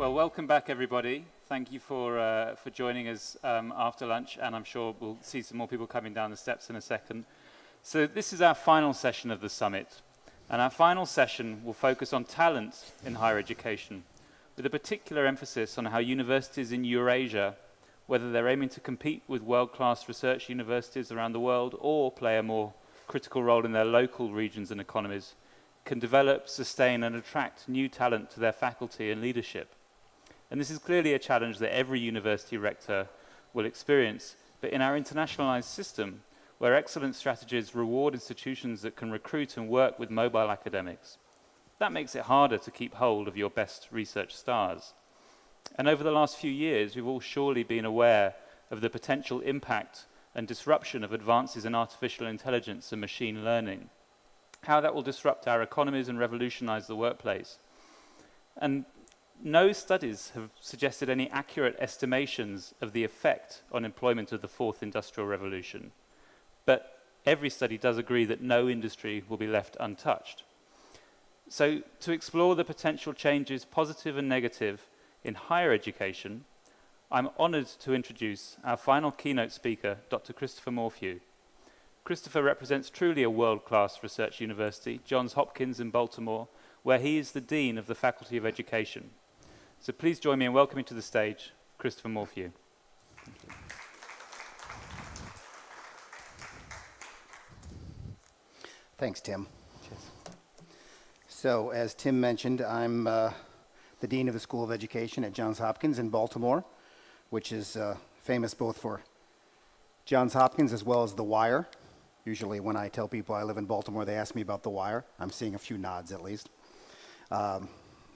Well, welcome back, everybody. Thank you for, uh, for joining us um, after lunch, and I'm sure we'll see some more people coming down the steps in a second. So this is our final session of the summit, and our final session will focus on talent in higher education, with a particular emphasis on how universities in Eurasia, whether they're aiming to compete with world-class research universities around the world or play a more critical role in their local regions and economies, can develop, sustain, and attract new talent to their faculty and leadership. And this is clearly a challenge that every university rector will experience. But in our internationalized system, where excellent strategies reward institutions that can recruit and work with mobile academics, that makes it harder to keep hold of your best research stars. And over the last few years, we've all surely been aware of the potential impact and disruption of advances in artificial intelligence and machine learning, how that will disrupt our economies and revolutionize the workplace. And no studies have suggested any accurate estimations of the effect on employment of the fourth industrial revolution. But every study does agree that no industry will be left untouched. So to explore the potential changes, positive and negative, in higher education, I'm honored to introduce our final keynote speaker, Dr. Christopher Morphew. Christopher represents truly a world-class research university, Johns Hopkins in Baltimore, where he is the Dean of the Faculty of Education. So please join me in welcoming to the stage Christopher Morphew. Thanks, Tim. Cheers. So, as Tim mentioned, I'm uh, the Dean of the School of Education at Johns Hopkins in Baltimore, which is uh, famous both for Johns Hopkins as well as The Wire. Usually when I tell people I live in Baltimore, they ask me about The Wire. I'm seeing a few nods at least. Um,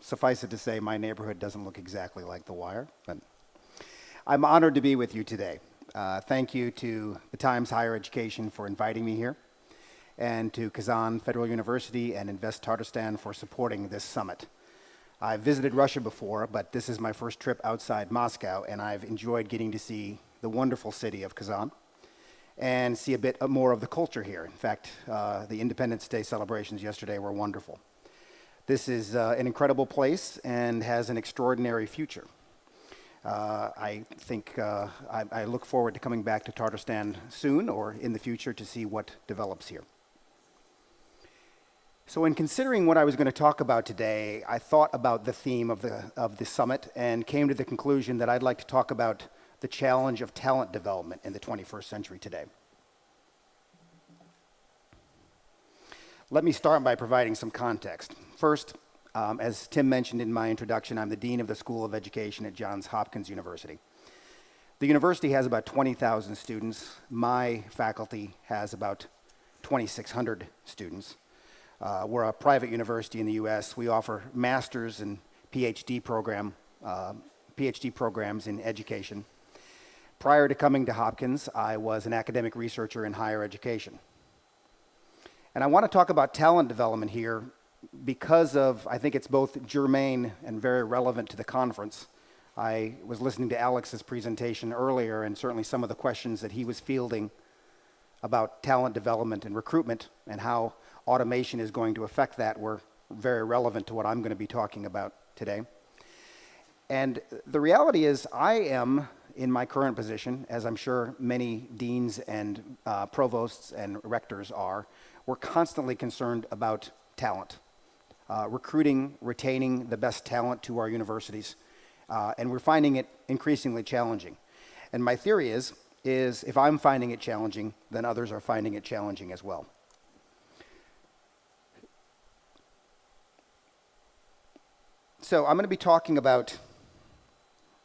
suffice it to say, my neighborhood doesn't look exactly like The Wire, but I'm honored to be with you today. Uh, thank you to the Times Higher Education for inviting me here, and to Kazan Federal University and Invest Tatarstan for supporting this summit. I've visited Russia before, but this is my first trip outside Moscow, and I've enjoyed getting to see the wonderful city of Kazan and see a bit more of the culture here. In fact, uh, the Independence Day celebrations yesterday were wonderful. This is uh, an incredible place and has an extraordinary future. Uh, I think uh, I, I, look forward to coming back to Tatarstan soon or in the future to see what develops here. So in considering what I was going to talk about today, I thought about the theme of the, of the summit and came to the conclusion that I'd like to talk about the challenge of talent development in the 21st century today. Let me start by providing some context. First, um, as Tim mentioned in my introduction, I'm the Dean of the School of Education at Johns Hopkins University. The university has about 20,000 students. My faculty has about 2,600 students. Uh, we're a private university in the U.S. We offer master's and PhD program, uh, PhD programs in education. Prior to coming to Hopkins, I was an academic researcher in higher education. And I want to talk about talent development here because of, I think it's both germane and very relevant to the conference. I was listening to Alex's presentation earlier and certainly some of the questions that he was fielding about talent development and recruitment and how automation is going to affect that were very relevant to what I'm going to be talking about today. And the reality is I am in my current position, as I'm sure many deans and uh, provosts and rectors are, we're constantly concerned about talent, uh, recruiting, retaining the best talent to our universities, uh, and we're finding it increasingly challenging. And my theory is, is if I'm finding it challenging, then others are finding it challenging as well. So I'm going to be talking about,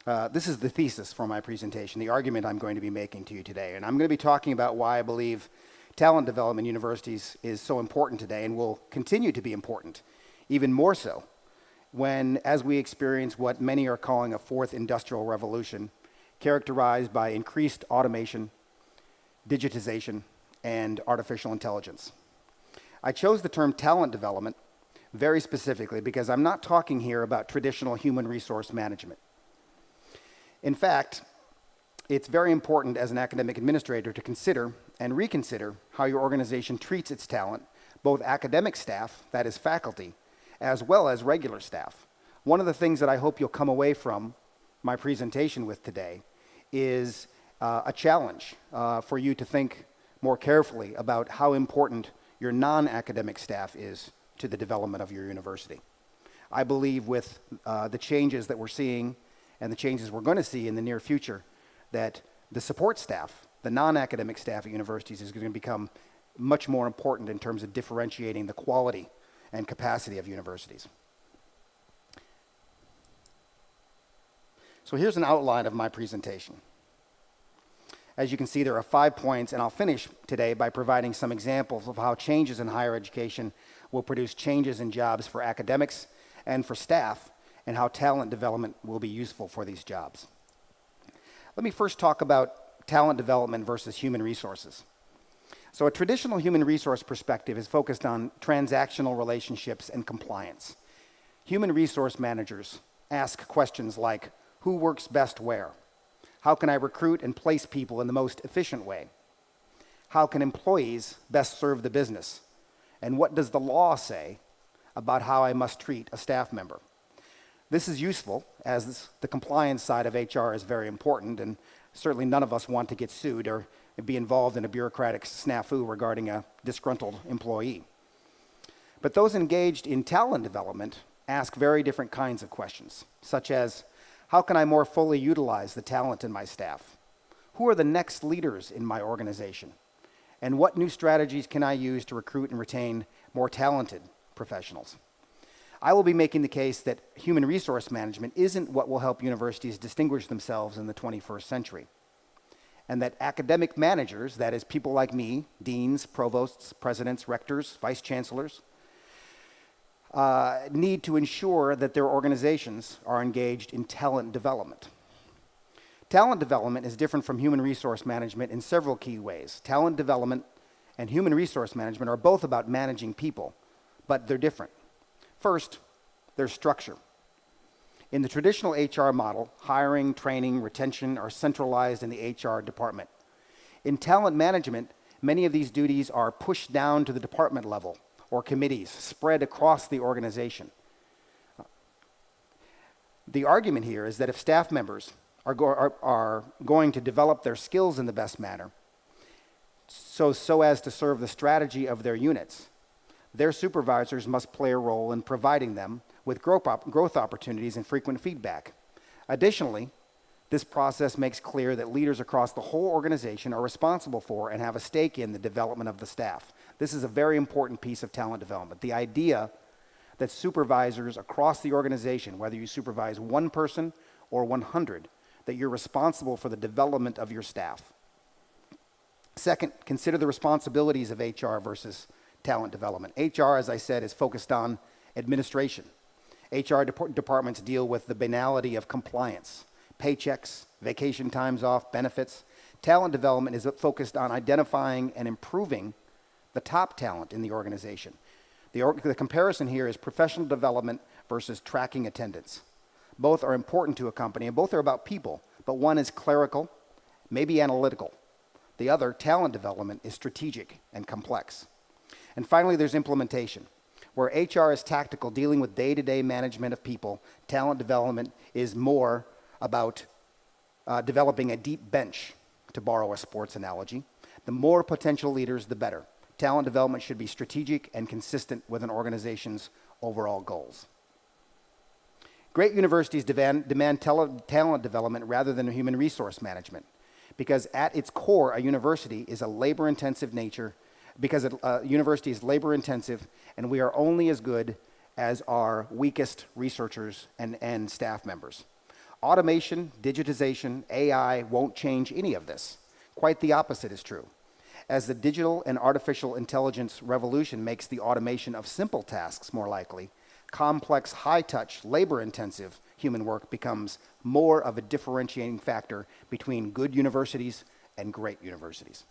uh, this is the thesis for my presentation, the argument I'm going to be making to you today. And I'm going to be talking about why I believe talent development universities is so important today and will continue to be important, even more so when, as we experience what many are calling a fourth industrial revolution, characterized by increased automation, digitization, and artificial intelligence. I chose the term talent development very specifically because I'm not talking here about traditional human resource management. In fact, it's very important as an academic administrator to consider and reconsider how your organization treats its talent, both academic staff, that is faculty, as well as regular staff. One of the things that I hope you'll come away from my presentation with today is uh, a challenge uh, for you to think more carefully about how important your non-academic staff is to the development of your university. I believe with uh, the changes that we're seeing and the changes we're going to see in the near future, that the support staff, the non-academic staff at universities is going to become much more important in terms of differentiating the quality and capacity of universities. So here's an outline of my presentation. As you can see, there are five points, and I'll finish today by providing some examples of how changes in higher education will produce changes in jobs for academics and for staff, and how talent development will be useful for these jobs. Let me first talk about talent development versus human resources. So a traditional human resource perspective is focused on transactional relationships and compliance. Human resource managers ask questions like, who works best where? How can I recruit and place people in the most efficient way? How can employees best serve the business? And what does the law say about how I must treat a staff member? This is useful as the compliance side of HR is very important and certainly none of us want to get sued or be involved in a bureaucratic snafu regarding a disgruntled employee. But those engaged in talent development ask very different kinds of questions, such as, how can I more fully utilize the talent in my staff? Who are the next leaders in my organization? And what new strategies can I use to recruit and retain more talented professionals? I will be making the case that human resource management isn't what will help universities distinguish themselves in the 21st century and that academic managers, that is, people like me, deans, provosts, presidents, rectors, vice chancellors, uh, need to ensure that their organizations are engaged in talent development. Talent development is different from human resource management in several key ways. Talent development and human resource management are both about managing people, but they're different. First, there's structure. In the traditional HR model, hiring, training, retention are centralized in the HR department. In talent management, many of these duties are pushed down to the department level or committees spread across the organization. The argument here is that if staff members are, go are, are going to develop their skills in the best manner, so, so as to serve the strategy of their units, their supervisors must play a role in providing them with growth, op growth opportunities and frequent feedback. Additionally, this process makes clear that leaders across the whole organization are responsible for and have a stake in the development of the staff. This is a very important piece of talent development. The idea that supervisors across the organization, whether you supervise one person or 100, that you're responsible for the development of your staff. Second, consider the responsibilities of HR versus talent development. HR, as I said, is focused on administration. HR dep departments deal with the banality of compliance, paychecks, vacation times off, benefits. Talent development is focused on identifying and improving the top talent in the organization. The, or the comparison here is professional development versus tracking attendance. Both are important to a company and both are about people, but one is clerical, maybe analytical. The other, talent development, is strategic and complex. And finally, there's implementation. Where HR is tactical, dealing with day to day management of people, talent development is more about uh, developing a deep bench, to borrow a sports analogy. The more potential leaders, the better. Talent development should be strategic and consistent with an organization's overall goals. Great universities demand, demand talent development rather than human resource management because at its core, a university is a labor intensive nature because a uh, university is labor intensive and we are only as good as our weakest researchers and, and staff members. Automation, digitization, AI won't change any of this. Quite the opposite is true. As the digital and artificial intelligence revolution makes the automation of simple tasks more likely, complex, high-touch, labor-intensive human work becomes more of a differentiating factor between good universities and great universities.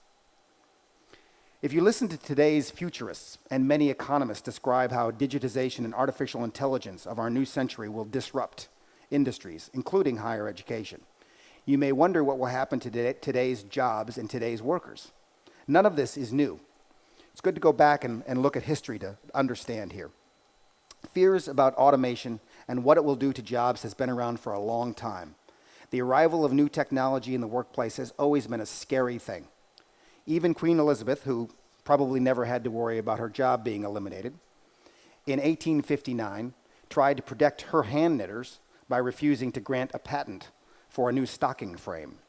If you listen to today's futurists and many economists describe how digitization and artificial intelligence of our new century will disrupt industries, including higher education, you may wonder what will happen to today's jobs and today's workers. None of this is new. It's good to go back and, and look at history to understand here. Fears about automation and what it will do to jobs has been around for a long time. The arrival of new technology in the workplace has always been a scary thing. Even Queen Elizabeth, who probably never had to worry about her job being eliminated, in 1859 tried to protect her hand knitters by refusing to grant a patent for a new stocking frame.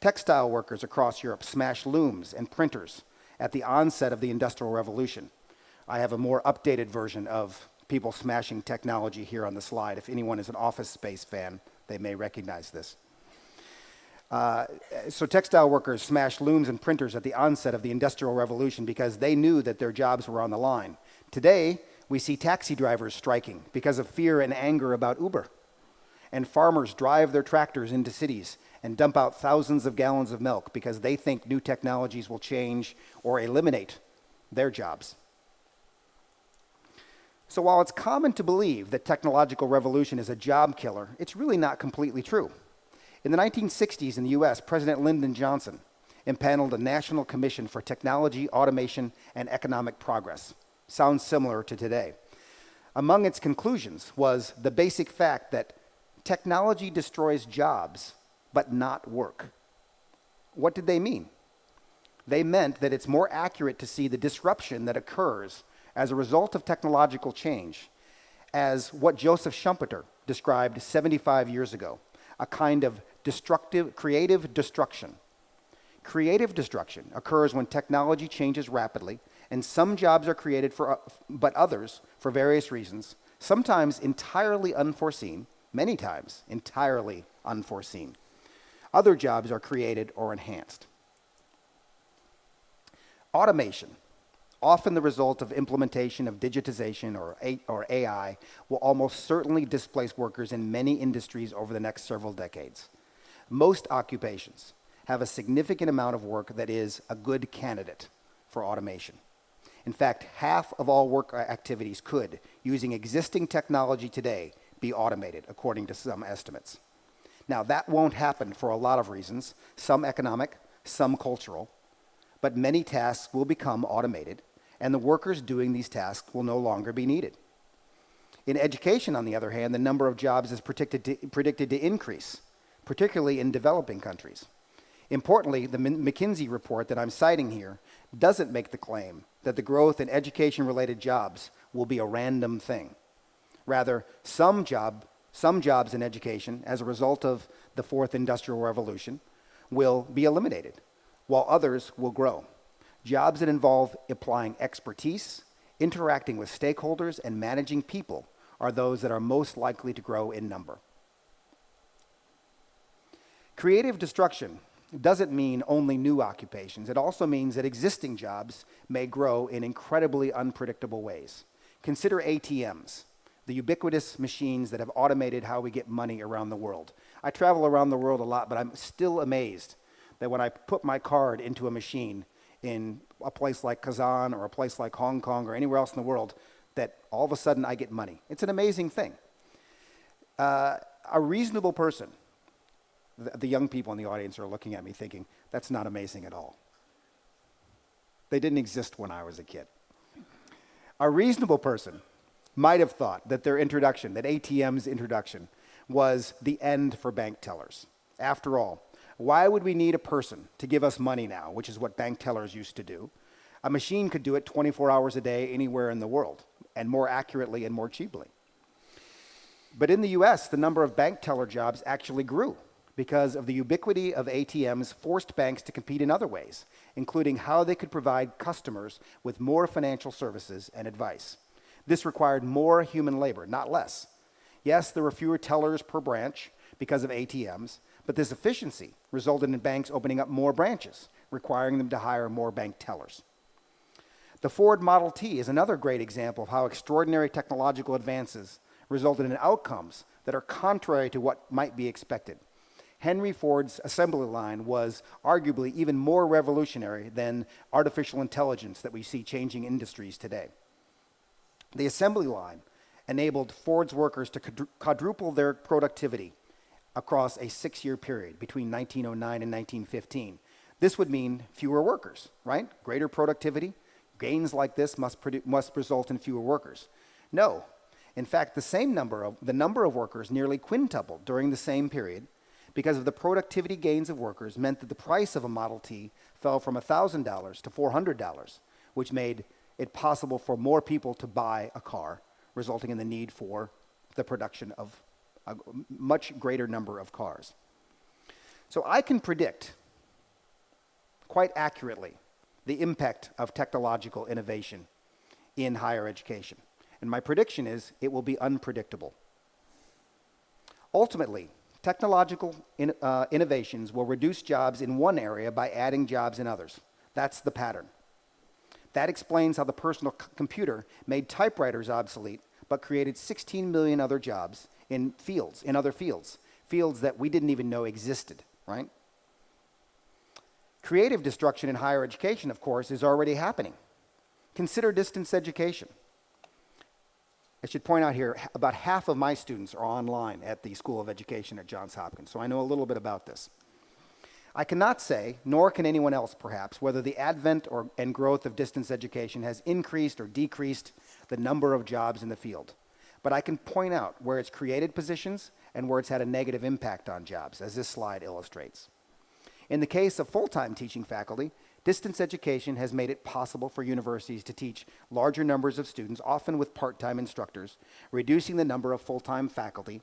Textile workers across Europe smashed looms and printers at the onset of the Industrial Revolution. I have a more updated version of people smashing technology here on the slide. If anyone is an office space fan, they may recognize this. Uh, so textile workers smashed looms and printers at the onset of the Industrial Revolution because they knew that their jobs were on the line. Today, we see taxi drivers striking because of fear and anger about Uber. And farmers drive their tractors into cities and dump out thousands of gallons of milk because they think new technologies will change or eliminate their jobs. So while it's common to believe that technological revolution is a job killer, it's really not completely true. In the 1960s in the US, President Lyndon Johnson impaneled a National Commission for Technology, Automation, and Economic Progress. Sounds similar to today. Among its conclusions was the basic fact that technology destroys jobs, but not work. What did they mean? They meant that it's more accurate to see the disruption that occurs as a result of technological change as what Joseph Schumpeter described 75 years ago a kind of destructive, creative destruction. Creative destruction occurs when technology changes rapidly and some jobs are created for, uh, but others for various reasons, sometimes entirely unforeseen, many times entirely unforeseen. Other jobs are created or enhanced. Automation often the result of implementation of digitization or, A or AI, will almost certainly displace workers in many industries over the next several decades. Most occupations have a significant amount of work that is a good candidate for automation. In fact, half of all work activities could, using existing technology today, be automated, according to some estimates. Now, that won't happen for a lot of reasons, some economic, some cultural, but many tasks will become automated, and the workers doing these tasks will no longer be needed. In education, on the other hand, the number of jobs is predicted to, predicted to increase, particularly in developing countries. Importantly, the McKinsey report that I'm citing here doesn't make the claim that the growth in education-related jobs will be a random thing. Rather, some, job, some jobs in education, as a result of the fourth industrial revolution, will be eliminated while others will grow. Jobs that involve applying expertise, interacting with stakeholders, and managing people are those that are most likely to grow in number. Creative destruction doesn't mean only new occupations. It also means that existing jobs may grow in incredibly unpredictable ways. Consider ATMs, the ubiquitous machines that have automated how we get money around the world. I travel around the world a lot, but I'm still amazed that when I put my card into a machine in a place like Kazan or a place like Hong Kong or anywhere else in the world, that all of a sudden I get money. It's an amazing thing. Uh, a reasonable person, the, the young people in the audience are looking at me thinking, that's not amazing at all. They didn't exist when I was a kid. A reasonable person might have thought that their introduction, that ATM's introduction, was the end for bank tellers. After all, why would we need a person to give us money now, which is what bank tellers used to do? A machine could do it 24 hours a day anywhere in the world, and more accurately and more cheaply. But in the US, the number of bank teller jobs actually grew because of the ubiquity of ATMs forced banks to compete in other ways, including how they could provide customers with more financial services and advice. This required more human labor, not less. Yes, there were fewer tellers per branch because of ATMs, but this efficiency resulted in banks opening up more branches, requiring them to hire more bank tellers. The Ford Model T is another great example of how extraordinary technological advances resulted in outcomes that are contrary to what might be expected. Henry Ford's assembly line was arguably even more revolutionary than artificial intelligence that we see changing industries today. The assembly line enabled Ford's workers to quadruple their productivity across a six-year period between 1909 and 1915. This would mean fewer workers, right? Greater productivity. Gains like this must, must result in fewer workers. No, In fact, the same number of the number of workers nearly quintupled during the same period because of the productivity gains of workers meant that the price of a Model T fell from $1,000 to $400, which made it possible for more people to buy a car, resulting in the need for the production of a much greater number of cars. So I can predict quite accurately the impact of technological innovation in higher education. And my prediction is it will be unpredictable. Ultimately, technological in, uh, innovations will reduce jobs in one area by adding jobs in others. That's the pattern. That explains how the personal computer made typewriters obsolete but created 16 million other jobs in fields, in other fields, fields that we didn't even know existed, right? Creative destruction in higher education, of course, is already happening. Consider distance education. I should point out here, about half of my students are online at the School of Education at Johns Hopkins, so I know a little bit about this. I cannot say, nor can anyone else perhaps, whether the advent or, and growth of distance education has increased or decreased the number of jobs in the field. But I can point out where it's created positions and where it's had a negative impact on jobs, as this slide illustrates. In the case of full-time teaching faculty, distance education has made it possible for universities to teach larger numbers of students, often with part-time instructors, reducing the number of full-time faculty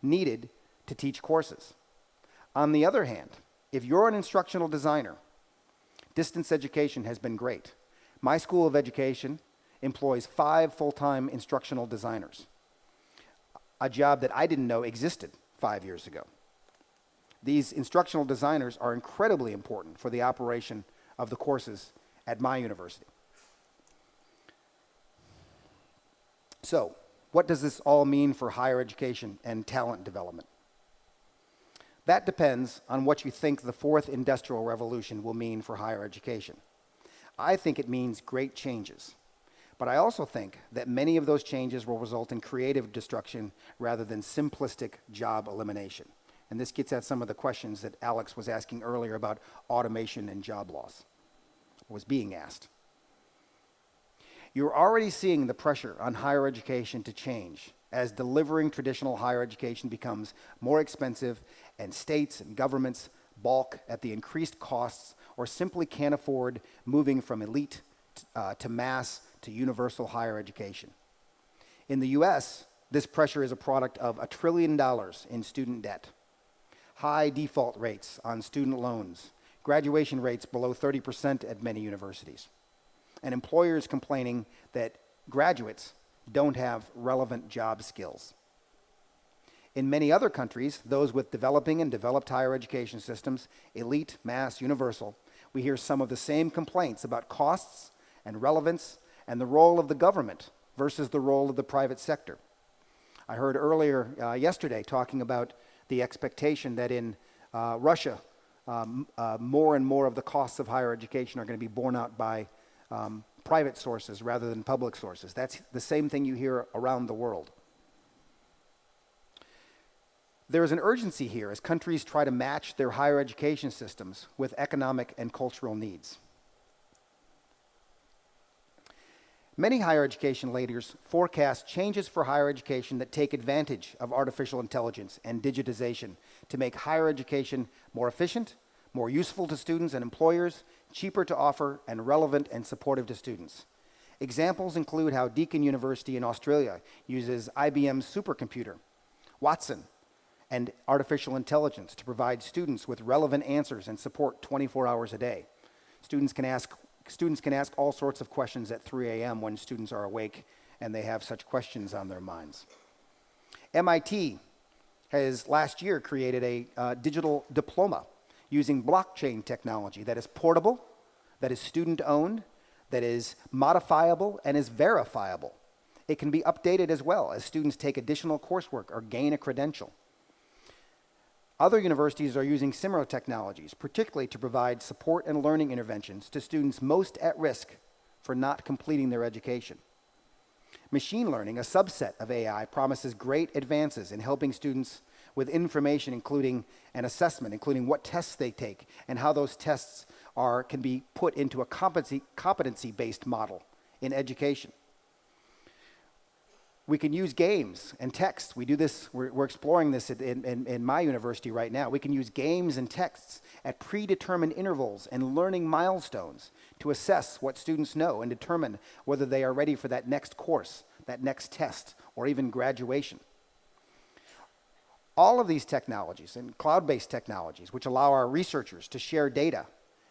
needed to teach courses. On the other hand, if you're an instructional designer, distance education has been great. My School of Education employs five full-time instructional designers, a job that I didn't know existed five years ago. These instructional designers are incredibly important for the operation of the courses at my university. So, what does this all mean for higher education and talent development? That depends on what you think the fourth industrial revolution will mean for higher education. I think it means great changes. But I also think that many of those changes will result in creative destruction rather than simplistic job elimination. And this gets at some of the questions that Alex was asking earlier about automation and job loss, was being asked. You're already seeing the pressure on higher education to change as delivering traditional higher education becomes more expensive and states and governments balk at the increased costs or simply can't afford moving from elite uh, to mass to universal higher education. In the US, this pressure is a product of a trillion dollars in student debt, high default rates on student loans, graduation rates below 30% at many universities, and employers complaining that graduates don't have relevant job skills. In many other countries, those with developing and developed higher education systems, elite, mass, universal, we hear some of the same complaints about costs and relevance and the role of the government versus the role of the private sector. I heard earlier uh, yesterday talking about the expectation that in uh, Russia, um, uh, more and more of the costs of higher education are going to be borne out by um, private sources rather than public sources. That's the same thing you hear around the world. There is an urgency here as countries try to match their higher education systems with economic and cultural needs. Many higher education leaders forecast changes for higher education that take advantage of artificial intelligence and digitization to make higher education more efficient, more useful to students and employers, cheaper to offer, and relevant and supportive to students. Examples include how Deakin University in Australia uses IBM's supercomputer, Watson, and artificial intelligence to provide students with relevant answers and support 24 hours a day. Students can ask, students can ask all sorts of questions at 3 a.m. when students are awake and they have such questions on their minds. MIT has last year created a uh, digital diploma using blockchain technology that is portable, that is student owned, that is modifiable, and is verifiable. It can be updated as well as students take additional coursework or gain a credential. Other universities are using similar technologies, particularly to provide support and learning interventions to students most at risk for not completing their education. Machine learning, a subset of AI, promises great advances in helping students with information including an assessment, including what tests they take and how those tests are, can be put into a competency-based model in education. We can use games and texts. We do this, we're, we're exploring this in, in, in my university right now. We can use games and texts at predetermined intervals and learning milestones to assess what students know and determine whether they are ready for that next course, that next test, or even graduation. All of these technologies and cloud-based technologies, which allow our researchers to share data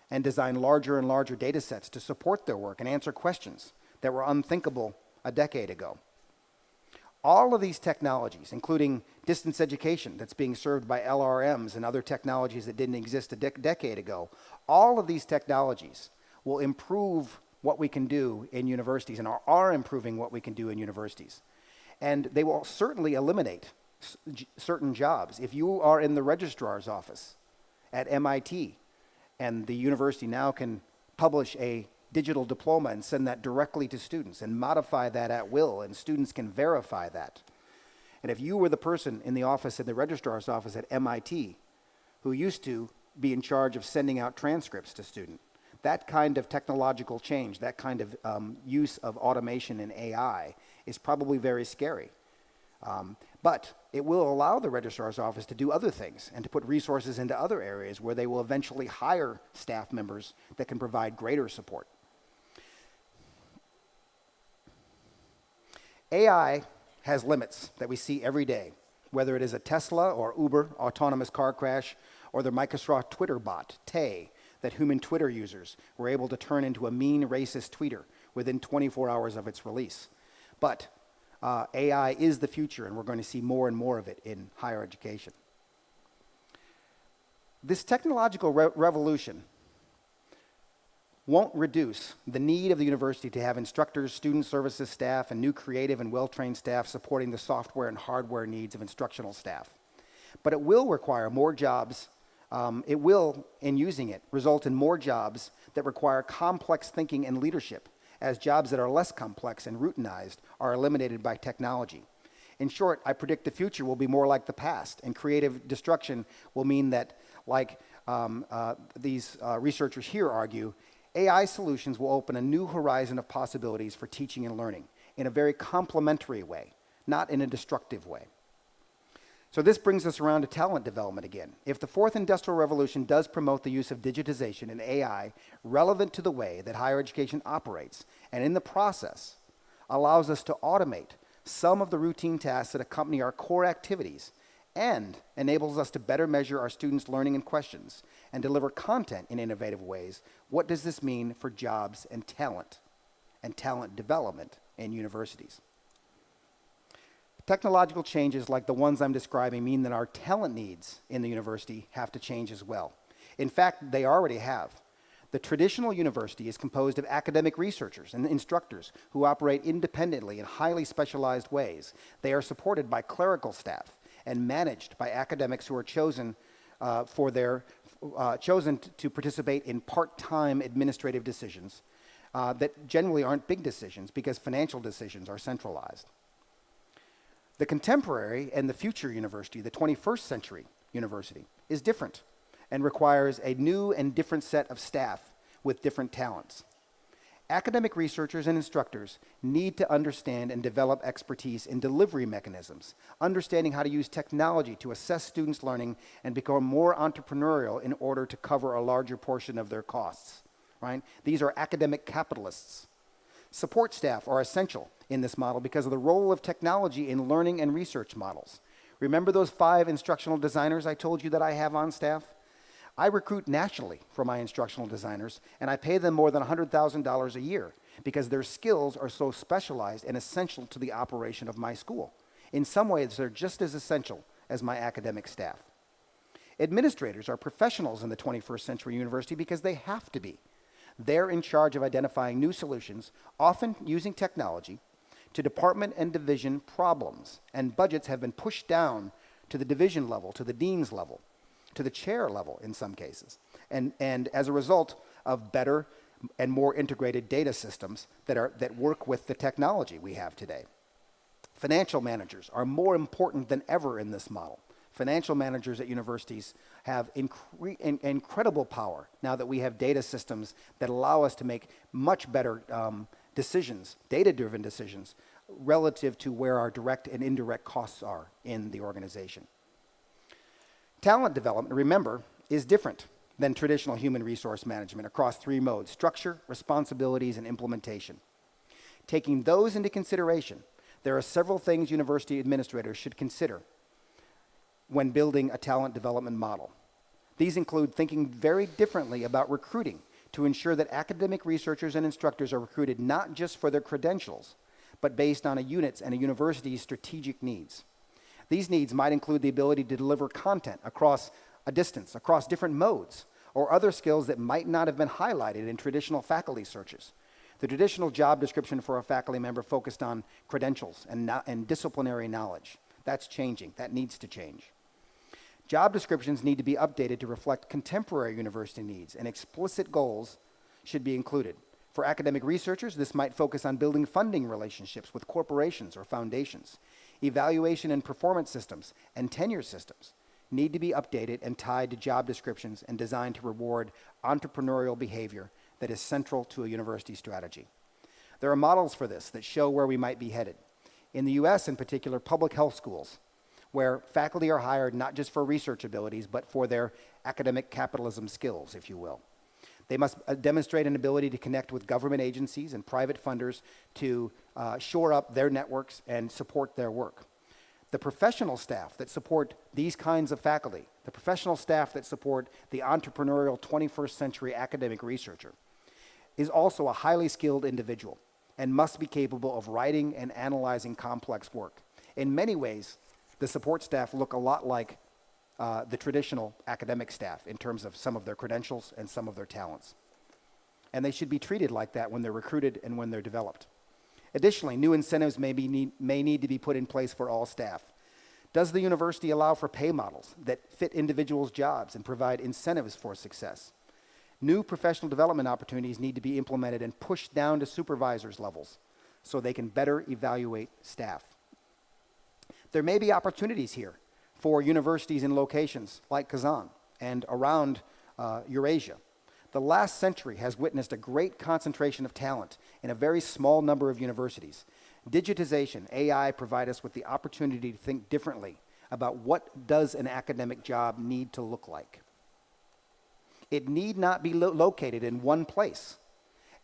and design larger and larger data sets to support their work and answer questions that were unthinkable a decade ago. All of these technologies, including distance education that's being served by LRMs and other technologies that didn't exist a de decade ago, all of these technologies will improve what we can do in universities and are, are improving what we can do in universities. And they will certainly eliminate certain jobs. If you are in the registrar's office at MIT and the university now can publish a digital diploma and send that directly to students and modify that at will, and students can verify that. And if you were the person in the office, in the registrar's office at MIT, who used to be in charge of sending out transcripts to students, that kind of technological change, that kind of um, use of automation and AI is probably very scary. Um, but it will allow the registrar's office to do other things and to put resources into other areas where they will eventually hire staff members that can provide greater support. AI has limits that we see every day, whether it is a Tesla or Uber autonomous car crash or the Microsoft Twitter bot, Tay, that human Twitter users were able to turn into a mean racist tweeter within 24 hours of its release. But uh, AI is the future, and we're going to see more and more of it in higher education. This technological re revolution won't reduce the need of the university to have instructors, student services staff, and new creative and well-trained staff supporting the software and hardware needs of instructional staff. But it will require more jobs, um, it will, in using it, result in more jobs that require complex thinking and leadership, as jobs that are less complex and routinized are eliminated by technology. In short, I predict the future will be more like the past, and creative destruction will mean that, like um, uh, these uh, researchers here argue, AI solutions will open a new horizon of possibilities for teaching and learning in a very complementary way, not in a destructive way. So this brings us around to talent development again. If the fourth industrial revolution does promote the use of digitization and AI relevant to the way that higher education operates, and in the process allows us to automate some of the routine tasks that accompany our core activities and enables us to better measure our students' learning and questions and deliver content in innovative ways, what does this mean for jobs and talent and talent development in universities? Technological changes like the ones I'm describing mean that our talent needs in the university have to change as well. In fact, they already have. The traditional university is composed of academic researchers and instructors who operate independently in highly specialized ways. They are supported by clerical staff and managed by academics who are chosen uh, for their uh, chosen to participate in part-time administrative decisions uh, that generally aren't big decisions because financial decisions are centralized. The contemporary and the future university, the 21st century university, is different and requires a new and different set of staff with different talents. Academic researchers and instructors need to understand and develop expertise in delivery mechanisms, understanding how to use technology to assess students' learning and become more entrepreneurial in order to cover a larger portion of their costs, right? These are academic capitalists. Support staff are essential in this model because of the role of technology in learning and research models. Remember those five instructional designers I told you that I have on staff? I recruit nationally for my instructional designers, and I pay them more than $100,000 a year because their skills are so specialized and essential to the operation of my school. In some ways, they're just as essential as my academic staff. Administrators are professionals in the 21st century university because they have to be. They're in charge of identifying new solutions, often using technology, to department and division problems, and budgets have been pushed down to the division level, to the dean's level to the chair level in some cases. And, and as a result of better and more integrated data systems that, are, that work with the technology we have today. Financial managers are more important than ever in this model. Financial managers at universities have incre in, incredible power now that we have data systems that allow us to make much better um, decisions, data-driven decisions, relative to where our direct and indirect costs are in the organization. Talent development, remember, is different than traditional human resource management across three modes structure, responsibilities, and implementation. Taking those into consideration, there are several things university administrators should consider when building a talent development model. These include thinking very differently about recruiting to ensure that academic researchers and instructors are recruited not just for their credentials, but based on a unit's and a university's strategic needs. These needs might include the ability to deliver content across a distance, across different modes, or other skills that might not have been highlighted in traditional faculty searches. The traditional job description for a faculty member focused on credentials and, and disciplinary knowledge. That's changing. That needs to change. Job descriptions need to be updated to reflect contemporary university needs, and explicit goals should be included. For academic researchers, this might focus on building funding relationships with corporations or foundations. Evaluation and performance systems and tenure systems need to be updated and tied to job descriptions and designed to reward entrepreneurial behavior that is central to a university strategy. There are models for this that show where we might be headed. In the US, in particular, public health schools, where faculty are hired not just for research abilities, but for their academic capitalism skills, if you will. They must uh, demonstrate an ability to connect with government agencies and private funders to uh, shore up their networks and support their work. The professional staff that support these kinds of faculty, the professional staff that support the entrepreneurial 21st century academic researcher, is also a highly skilled individual and must be capable of writing and analyzing complex work. In many ways, the support staff look a lot like uh, the traditional academic staff in terms of some of their credentials and some of their talents. And they should be treated like that when they're recruited and when they're developed. Additionally, new incentives may, be need, may need to be put in place for all staff. Does the university allow for pay models that fit individuals' jobs and provide incentives for success? New professional development opportunities need to be implemented and pushed down to supervisors levels so they can better evaluate staff. There may be opportunities here for universities in locations like Kazan and around uh, Eurasia. The last century has witnessed a great concentration of talent in a very small number of universities. Digitization, AI provide us with the opportunity to think differently about what does an academic job need to look like. It need not be lo located in one place.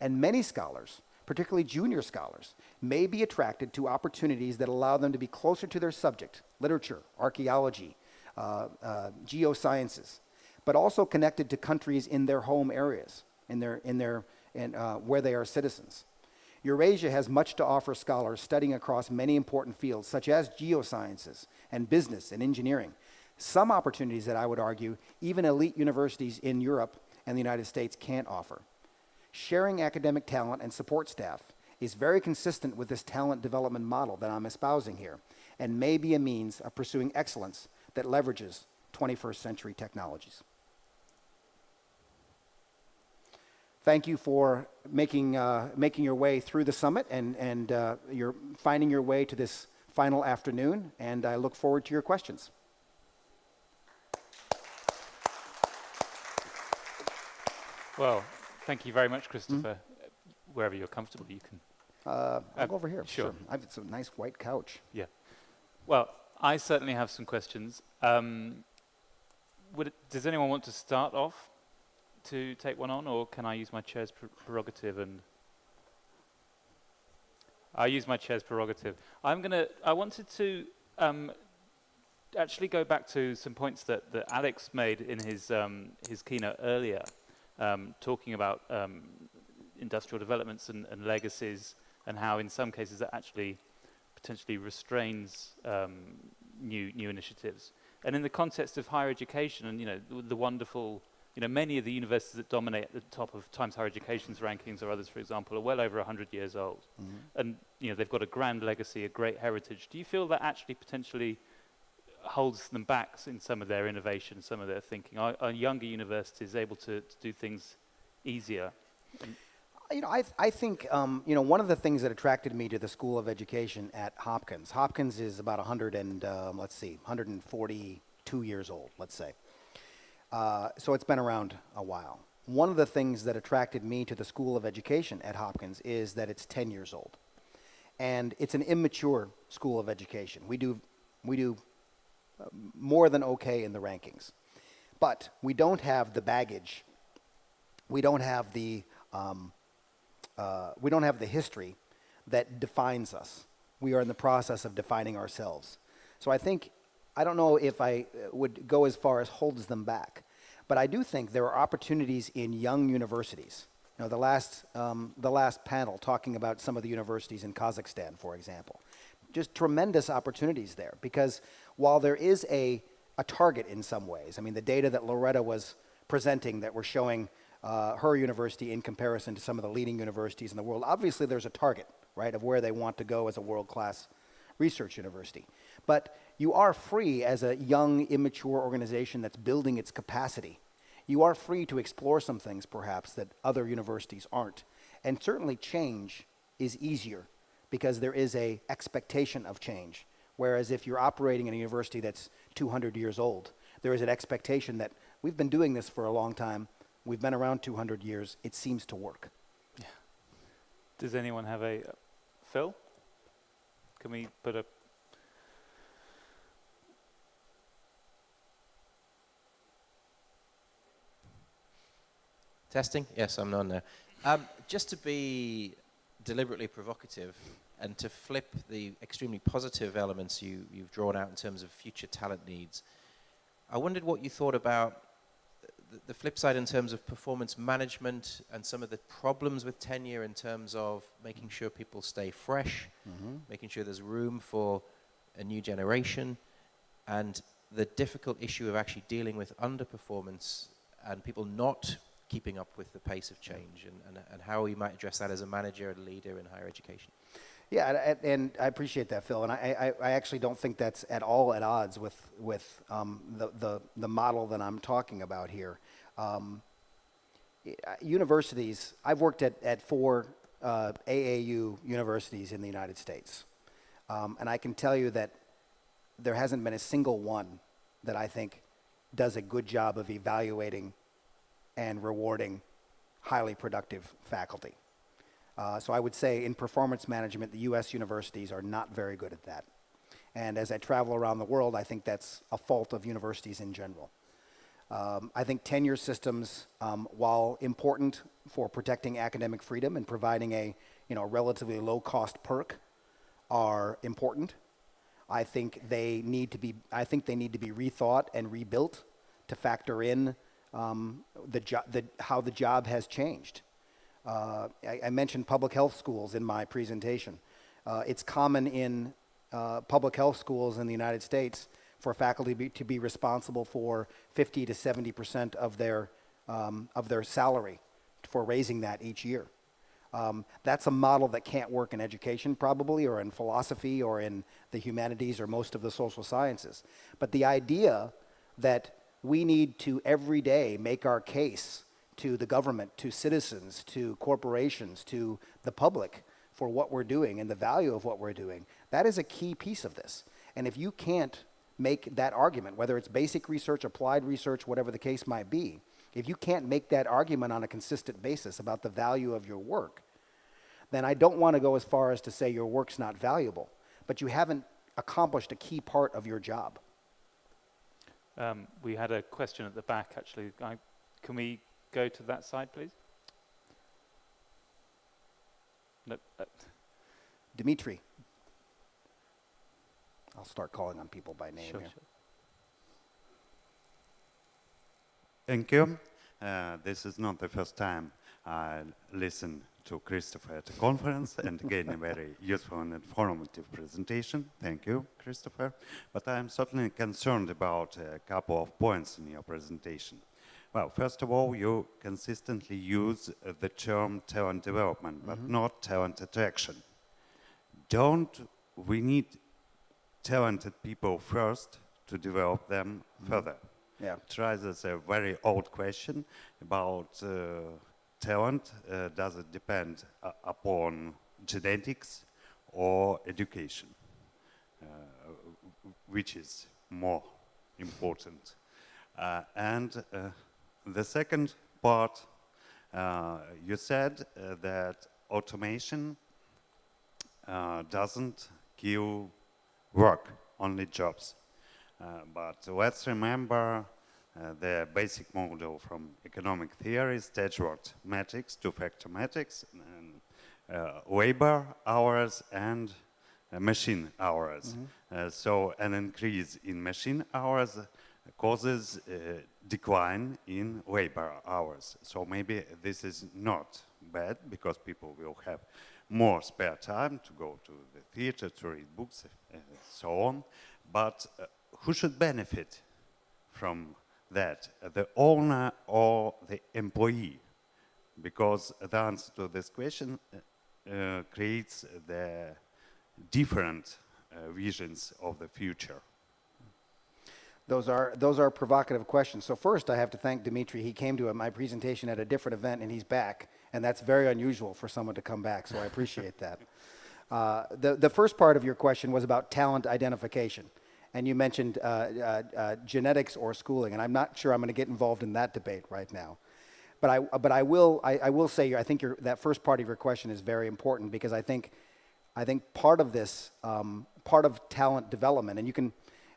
And many scholars, particularly junior scholars, may be attracted to opportunities that allow them to be closer to their subject, literature, archaeology, uh, uh, geosciences, but also connected to countries in their home areas, in their, in their, in, uh, where they are citizens. Eurasia has much to offer scholars studying across many important fields, such as geosciences and business and engineering, some opportunities that I would argue even elite universities in Europe and the United States can't offer. Sharing academic talent and support staff is very consistent with this talent development model that I'm espousing here and may be a means of pursuing excellence that leverages 21st century technologies. Thank you for making, uh, making your way through the summit and, and uh, you're finding your way to this final afternoon, and I look forward to your questions. Well, thank you very much, Christopher. Mm. Wherever you're comfortable, you can. Uh, I'll uh, go over here. Sure. sure. I've, it's a nice white couch. Yeah. Well, I certainly have some questions. Um, it, does anyone want to start off to take one on, or can I use my chair's pr prerogative and? I use my chair's prerogative. I'm gonna. I wanted to um, actually go back to some points that, that Alex made in his um, his keynote earlier um, talking about um, industrial developments and, and, legacies and how in some cases that actually potentially restrains um, new, new initiatives. And in the context of higher education and you know, the, the, wonderful, you know, many of the universities that dominate at the top of Times Higher Education's rankings or others, for example, are well over 100 years old. Mm -hmm. And you know, they've got a grand legacy, a great heritage. Do you feel that actually potentially holds them back in some of their innovation, some of their thinking? Are, are younger universities able to, to, do things easier? You know, I, th I think, um, you know, one of the things that attracted me to the School of Education at Hopkins, Hopkins is about 100 and, um, let's see, 142 years old, let's say. Uh, so it's been around a while. One of the things that attracted me to the School of Education at Hopkins is that it's 10 years old. and it's an immature school of education. We do, we do uh, more than okay in the rankings. But we don't have the baggage, we don't have the, um, uh, we don't have the history that defines us. We are in the process of defining ourselves. So I think, I don't know if I uh, would go as far as holds them back, but I do think there are opportunities in young universities. You know, the last, um, the last panel talking about some of the universities in Kazakhstan, for example. Just tremendous opportunities there because while there is a, a target in some ways, I mean, the data that Loretta was presenting that were showing uh, her university in comparison to some of the leading universities in the world, obviously there's a target, right, of where they want to go as a world-class research university. But you are free as a young, immature organization that's building its capacity. You are free to explore some things, perhaps, that other universities aren't. And certainly change is easier because there is a expectation of change. Whereas if you're operating in a university that's 200 years old, there is an expectation that we've been doing this for a long time, we've been around 200 years, it seems to work. Yeah. Does anyone have a, uh, Phil? Can we put a Testing? Yes, I'm on there. Um, just to be deliberately provocative and to flip the extremely positive elements you, you've drawn out in terms of future talent needs, I wondered what you thought about the, flip side in terms of performance management and some of the problems with tenure in terms of making sure people stay fresh, mm -hmm. making sure there's room for a new generation, and the difficult issue of actually dealing with underperformance and people not keeping up with the pace of change and, and, and how you might address that as a manager and leader in higher education. Yeah, and, and, I appreciate that, Phil. And I, I, I, actually don't think that's at all at odds with, with um, the, the, the model that I'm talking about here. Um, universities, I've worked at, at four uh, AAU universities in the United States. Um, and I can tell you that there hasn't been a single one that I think does a good job of evaluating and rewarding highly productive faculty. Uh, so I would say in performance management, the US universities are not very good at that. And as I travel around the world, I think that's a fault of universities in general. Um, I think tenure systems, um, while important for protecting academic freedom and providing a you know, relatively low cost perk, are important. I think they need to be, I think they need to be rethought and rebuilt to factor in um, the, the, how the job has changed. Uh, I, I, mentioned public health schools in my presentation. Uh, it's common in uh, public health schools in the United States for faculty be, to be responsible for 50 to 70 percent of their um, of their salary for raising that each year. Um, that's a model that can't work in education probably or in philosophy or in the humanities or most of the social sciences. But the idea that we need to every day make our case to the government, to citizens, to corporations, to the public for what we're doing and the value of what we're doing. That is a key piece of this. And if you can't make that argument, whether it's basic research, applied research, whatever the case might be, if you can't make that argument on a consistent basis about the value of your work, then I don't want to go as far as to say your work's not valuable, but you haven't accomplished a key part of your job. Um, we had a question at the back, actually. I, can we go to that side, please? No, uh. Dimitri. I'll start calling on people by name sure, here. Sure. Thank you. Uh, this is not the first time I listen to Christopher at a conference and again a very useful and informative presentation. Thank you, Christopher. But I'm certainly concerned about a couple of points in your presentation. Well, first of all, you consistently use the term talent development, but mm -hmm. not talent attraction. Don't we need talented people first to develop them mm -hmm. further? Yeah. Try this a very old question about uh, talent, uh, does it depend uh, upon genetics or education? Uh, which is more important? Uh, and uh, the second part, uh, you said that automation uh, doesn't give work, only jobs. Uh, but let's remember uh, the basic model from economic theory, stage-worked metrics, two-factor metrics, and, uh, labor hours and uh, machine hours. Uh, so an increase in machine hours causes uh, decline in labor hours. So maybe this is not bad because people will have more spare time to go to the theater, to read books, and so on. But uh, who should benefit from that? The owner or the employee? Because the answer to this question uh, uh, creates the different uh, visions of the future. Those are, those are provocative questions. So first, I have to thank Dimitri. He came to my presentation at a different event, and he's back. And that's very unusual for someone to come back, so I appreciate that. Uh, the, the first part of your question was about talent identification. And you mentioned uh, uh, uh, genetics or schooling, and I'm not sure I'm going to get involved in that debate right now. But I, but I, will, I, I will say, I think that first part of your question is very important because I think, I think part of this, um, part of talent development, and you can,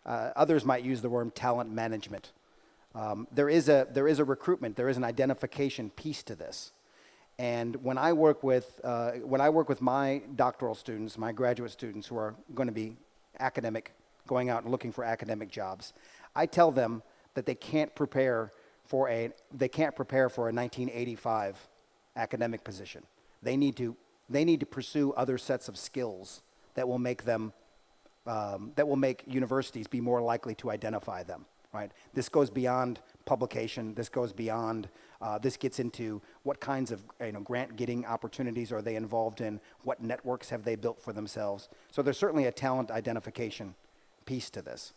uh, others might use the word talent management. Um, there, is a, there is a recruitment, there is an identification piece to this. And when I work with, uh, when I work with my doctoral students, my graduate students who are going to be academic, going out and looking for academic jobs, I tell them that they can't prepare for a, they can't prepare for a 1985 academic position. They need to, they need to pursue other sets of skills that will make them, um, that will make universities be more likely to identify them right? This goes beyond publication. This goes beyond, uh, this gets into what kinds of you know, grant getting opportunities are they involved in? What networks have they built for themselves? So there's certainly a talent identification piece to this.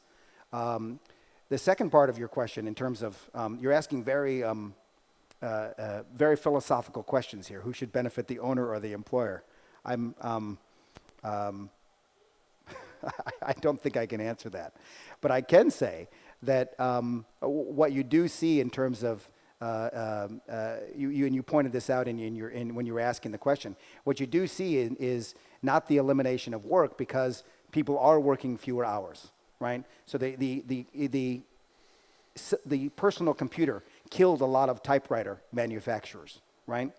Um, the second part of your question in terms of, um, you're asking very, um, uh, uh, very philosophical questions here. Who should benefit, the owner or the employer? I'm, um, um, I don't think I can answer that. But I can say that um, what you do see in terms of uh, um, uh, you, you, and you pointed this out in, in your, in, when you were asking the question. What you do see in, is not the elimination of work because people are working fewer hours, right? So the, the, the, the, the personal computer killed a lot of typewriter manufacturers, right?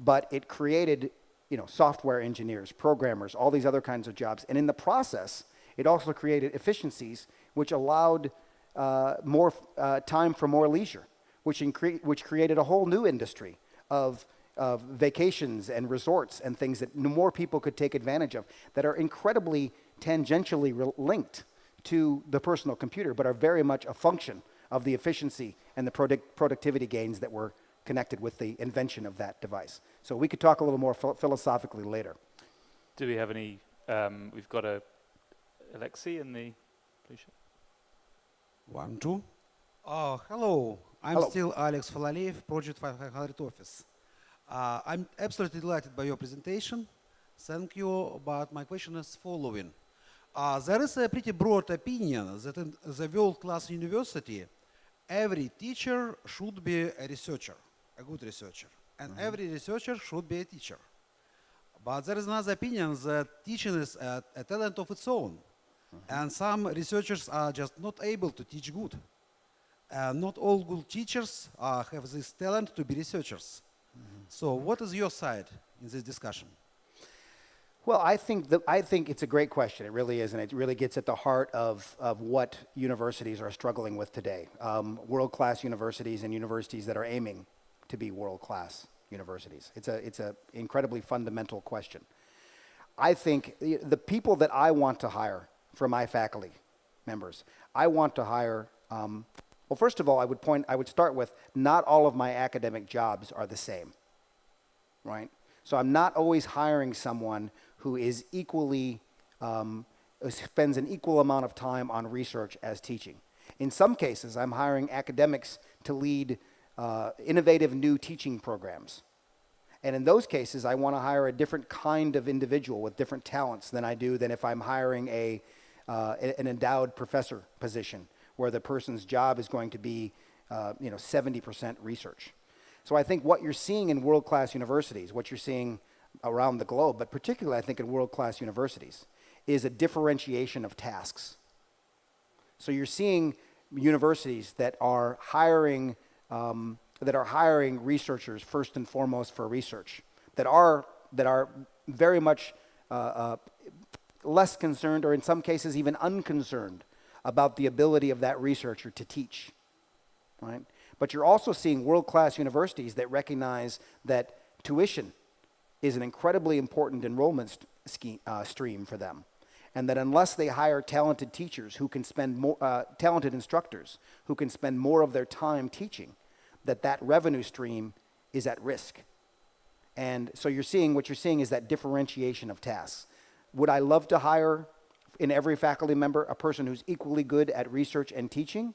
But it created, you know, software engineers, programmers, all these other kinds of jobs. And in the process, it also created efficiencies which allowed uh, more uh, time for more leisure, which, which created a whole new industry of, of vacations and resorts and things that more people could take advantage of that are incredibly tangentially linked to the personal computer, but are very much a function of the efficiency and the product- productivity gains that were connected with the invention of that device. So we could talk a little more ph- philosophically later. Do we have any? Um, we've got a Alexei in the blue shirt. One, two. Uh, hello, I'm Hello. still Alex Falaleev, Project 500 Office. Uh, I'm absolutely delighted by your presentation. Thank you, but my question is following. Uh, there is a pretty broad opinion that in the world-class university, every teacher should be a researcher, a good researcher, and every researcher should be a teacher. But there is another opinion that teaching is a, a talent of its own. And some researchers are just not able to teach good. Uh, not all good teachers uh, have this talent to be researchers. So, what is your side in this discussion? Well, I think, that, I think it's a great question. It really is, and it really gets at the heart of, of what universities are struggling with today. Um, world class universities and universities that are aiming to be world class universities. It's an it's a incredibly fundamental question. I think the the people that I want to hire for my faculty members, I want to hire. Um, well, first of all, I would point. I would start with not all of my academic jobs are the same right? So I'm not always hiring someone who is equally, um, spends an equal amount of time on research as teaching. In some cases, I'm hiring academics to lead uh, innovative new teaching programs. And in those cases, I want to hire a different kind of individual with different talents than I do than if I'm hiring a, uh, an endowed professor position where the person's job is going to be, uh, you know, 70% research. So I think what you're seeing in world-class universities, what you're seeing around the globe, but particularly I think in world-class universities, is a differentiation of tasks. So you're seeing universities that are hiring um, that are hiring researchers first and foremost for research, that are that are very much uh, uh, less concerned, or in some cases even unconcerned, about the ability of that researcher to teach. Right? But you're also seeing world-class universities that recognize that tuition is an incredibly important enrollment scheme, uh, stream for them and that unless they hire talented teachers who can spend more, uh, talented instructors who can spend more of their time teaching, that that revenue stream is at risk. And so you're seeing, what you're seeing is that differentiation of tasks. Would I love to hire in every faculty member a person who's equally good at research and teaching?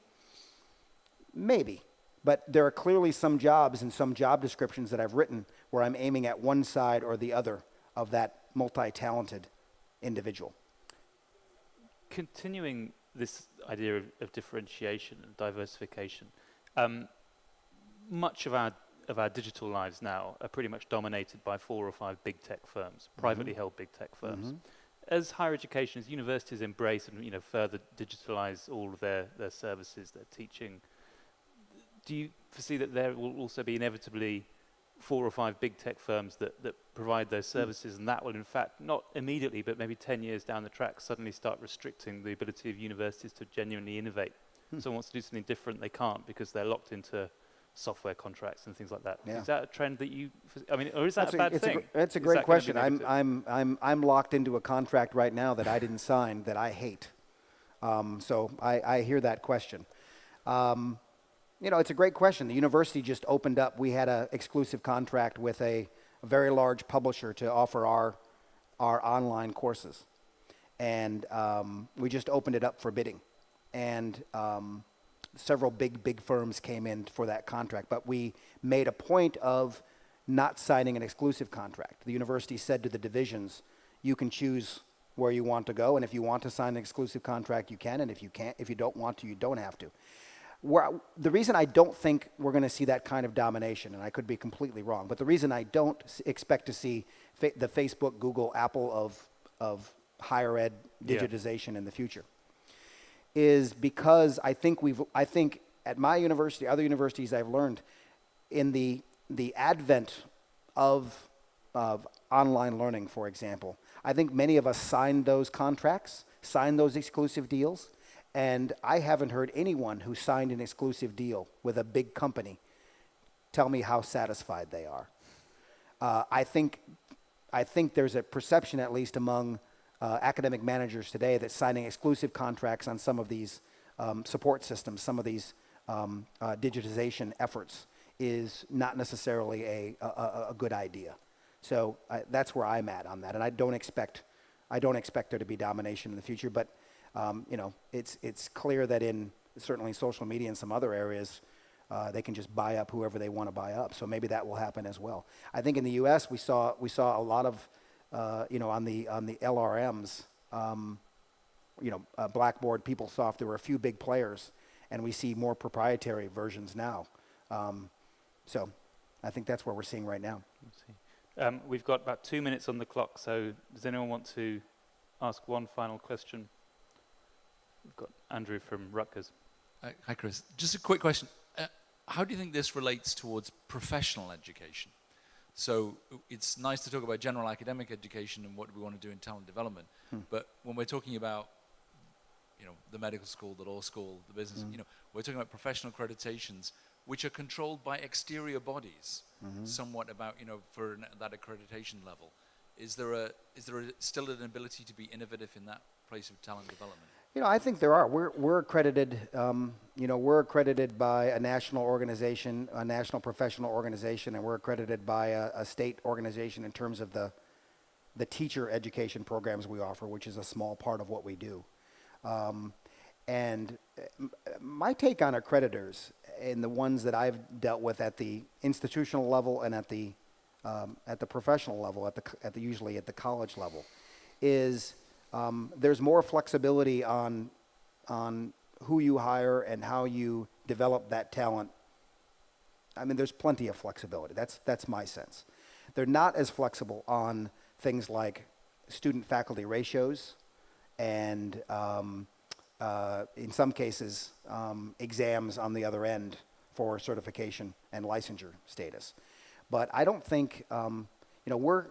Maybe. But there are clearly some jobs and some job descriptions that I've written where I'm aiming at one side or the other of that multi-talented individual continuing this idea of, of differentiation and diversification, um, much of our of our digital lives now are pretty much dominated by four or five big tech firms, mm-hmm. privately held big tech firms. Mm-hmm. As higher education, as universities embrace and you know further digitalize all of their, their services, their teaching, do you foresee that there will also be inevitably four or five big tech firms that, that provide those mm. services, and that will, in fact, not immediately, but maybe 10 years down the track, suddenly start restricting the ability of universities to genuinely innovate. Hmm. Someone wants to do something different, they can't because they're locked into software contracts and things like that. Yeah. Is that a trend that you, I mean, or is that That's a bad it's thing? gr- that's a great that question. I'm. I'm, I'm, I'm locked into a contract right now that I didn't sign that I hate. Um, so I, I hear that question. Um, you know, it's a great question. The university just opened up. We had an exclusive contract with a, a very large publisher to offer our, our online courses. And um, we just opened it up for bidding. And um, several big, big firms came in for that contract. But we made a point of not signing an exclusive contract. The university said to the divisions, you can choose where you want to go, and if you want to sign an exclusive contract, you can, and if you can't, if you don't want to, you don't have to. Where, the reason I don't think we're going to see that kind of domination, and I could be completely wrong, but the reason I don't expect to see fa- the Facebook, Google, Apple of, of higher ed Yeah. digitization in the future is because I think we've I think at my university, other universities I've learned in the the advent of of online learning, for example, I think many of us signed those contracts, signed those exclusive deals, and I haven't heard anyone who signed an exclusive deal with a big company tell me how satisfied they are. Uh, I think I think there's a perception, at least among uh, academic managers today, that signing exclusive contracts on some of these um, support systems, some of these um, uh, digitization efforts, is not necessarily a, a, a- good idea. So I, that's where I'm at on that, and I don't expect I don't expect there to be domination in the future. But um, you know, it's it's clear that in certainly social media and some other areas, uh, they can just buy up whoever they want to buy up. So maybe that will happen as well. I think in the U.S. we saw we saw a lot of uh, you know on the on the LRMs, um, you know uh, Blackboard, PeopleSoft. There were a few big players, and we see more proprietary versions now. Um, so I think that's what we're seeing right now. Let's see. Um, we've got about two minutes on the clock, so does anyone want to ask one final question? We've got Andrew from Rutgers. Uh, Hi, Chris. Just a quick question. Uh, how do you think this relates towards professional education? So it's nice to talk about general academic education and what we want to do in talent development, hmm. but when we're talking about, you know, the medical school, the law school, the business, hmm. you know, we're talking about professional accreditations, which are controlled by exterior bodies, mm-hmm. somewhat about, you know, for an, that accreditation level. Is there a is there a, still an ability to be innovative in that place of talent development? You know, I think there are. We're, we're accredited, um, you know, we're accredited by a national organization, a national professional organization, and we're accredited by a, a state organization in terms of the, the teacher education programs we offer, which is a small part of what we do. Um, and uh, my take on accreditors and the ones that I've dealt with at the institutional level and at the, um, at the professional level, at the, at the, usually at the college level, is um, there's more flexibility on, on who you hire and how you develop that talent. I mean, there's plenty of flexibility. That's, that's my sense. they're not as flexible on things like student faculty ratios and um, uh, in some cases um, exams on the other end for certification and licensure status. But I don't think, um, you know, we're,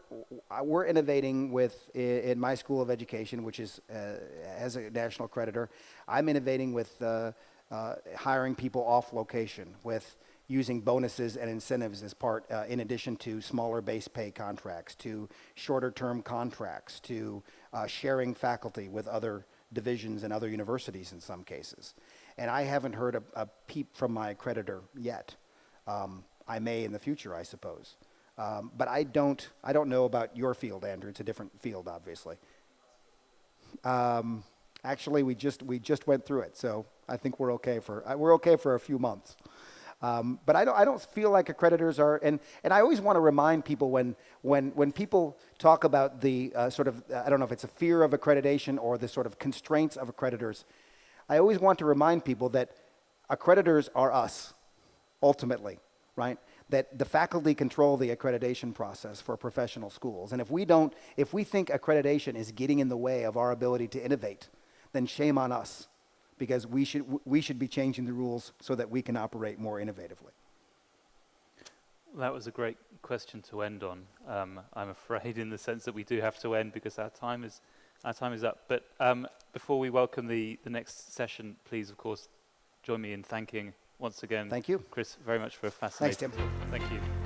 we're innovating with, in my school of education, which is, uh, as a national creditor, I'm innovating with uh, uh, hiring people off location, with using bonuses and incentives as part, uh, in addition to smaller base pay contracts, to shorter term contracts, to uh, sharing faculty with other divisions and other universities in some cases. And I haven't heard a, a peep from my creditor yet. Um, I may in the future, I suppose. Um, but I don't, I don't know about your field, Andrew. It's a different field, obviously. Um, actually, we just, we just went through it, so I think we're okay for, uh, we're okay for a few months. Um, but I don't, I don't feel like accreditors are, and, and I always want to remind people when, when, when people talk about the uh, sort of, I don't know if it's a fear of accreditation or the sort of constraints of accreditors, I always want to remind people that accreditors are us, ultimately, right? That the faculty control the accreditation process for professional schools. And if we don't, if we think accreditation is getting in the way of our ability to innovate, then shame on us because we should, we should be changing the rules so that we can operate more innovatively. That was a great question to end on. Um, I'm afraid, in the sense that we do have to end because our time is our time is up. But um, before we welcome the the next session, please, of course, join me in thanking once again, Thank you. Chris, very much for a fascinating. Thanks. Tim. Thank you.